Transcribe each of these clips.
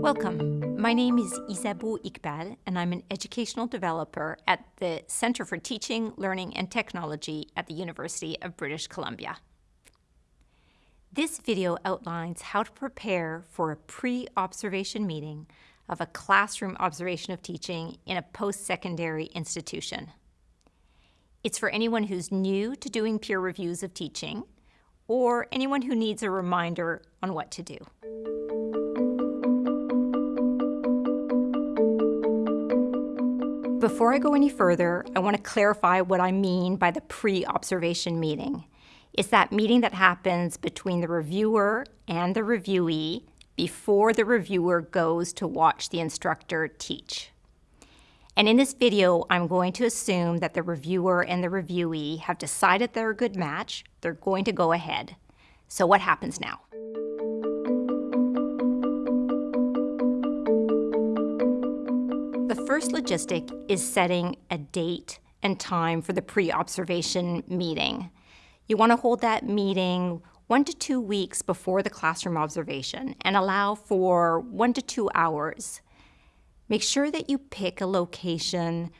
Welcome. My name is Isabeau Iqbal, and I'm an educational developer at the Center for Teaching, Learning and Technology at the University of British Columbia. This video outlines how to prepare for a pre-observation meeting of a classroom observation of teaching in a post-secondary institution. It's for anyone who's new to doing peer reviews of teaching, or anyone who needs a reminder on what to do. Before I go any further, I want to clarify what I mean by the pre-observation meeting. It's that meeting that happens between the reviewer and the reviewee before the reviewer goes to watch the instructor teach. And in this video, I'm going to assume that the reviewer and the reviewee have decided they're a good match, they're going to go ahead. So what happens now? The first logistic is setting a date and time for the pre-observation meeting. You want to hold that meeting one to two weeks before the classroom observation and allow for one to two hours. Make sure that you pick a location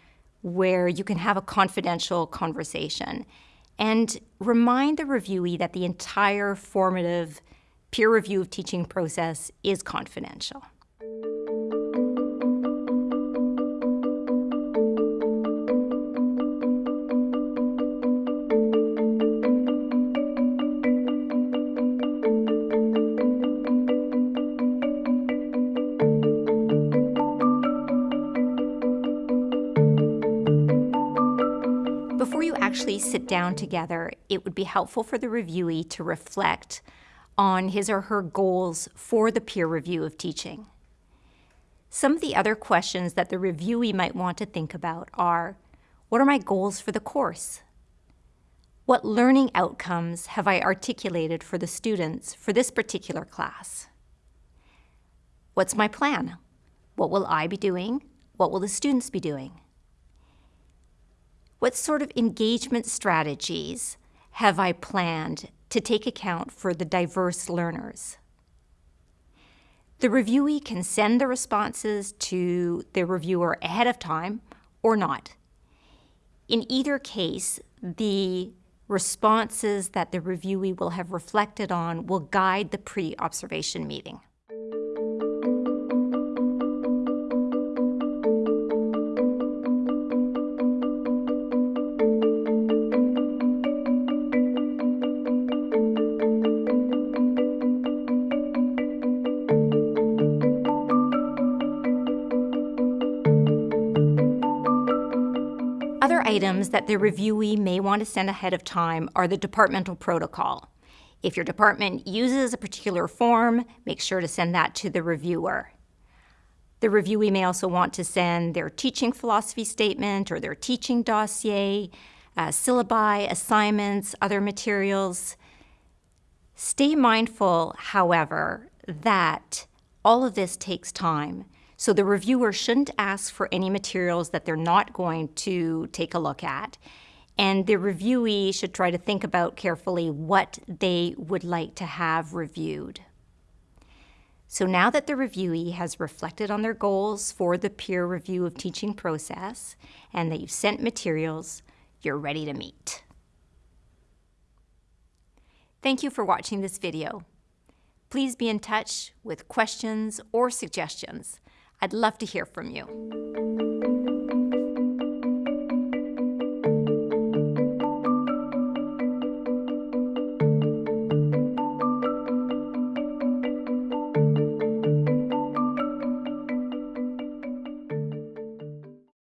where you can have a confidential conversation and remind the reviewee that the entire formative peer review of teaching process is confidential. Before you actually sit down together, it would be helpful for the reviewee to reflect on his or her goals for the peer review of teaching. Some of the other questions that the reviewee might want to think about are, what are my goals for the course? What learning outcomes have I articulated for the students for this particular class? What's my plan? What will I be doing? What will the students be doing? What sort of engagement strategies have I planned to take account for the diverse learners? The reviewee can send the responses to the reviewer ahead of time or not. In either case, the responses that the reviewee will have reflected on will guide the pre-observation meeting. Items that the reviewee may want to send ahead of time are the departmental protocol. If your department uses a particular form, make sure to send that to the reviewer. The reviewee may also want to send their teaching philosophy statement or their teaching dossier, uh, syllabi, assignments, other materials. Stay mindful, however, that all of this takes time. So the reviewer shouldn't ask for any materials that they're not going to take a look at. And the reviewee should try to think about carefully what they would like to have reviewed. So now that the reviewee has reflected on their goals for the peer review of teaching process and that you've sent materials, you're ready to meet. Thank you for watching this video. Please be in touch with questions or suggestions I'd love to hear from you.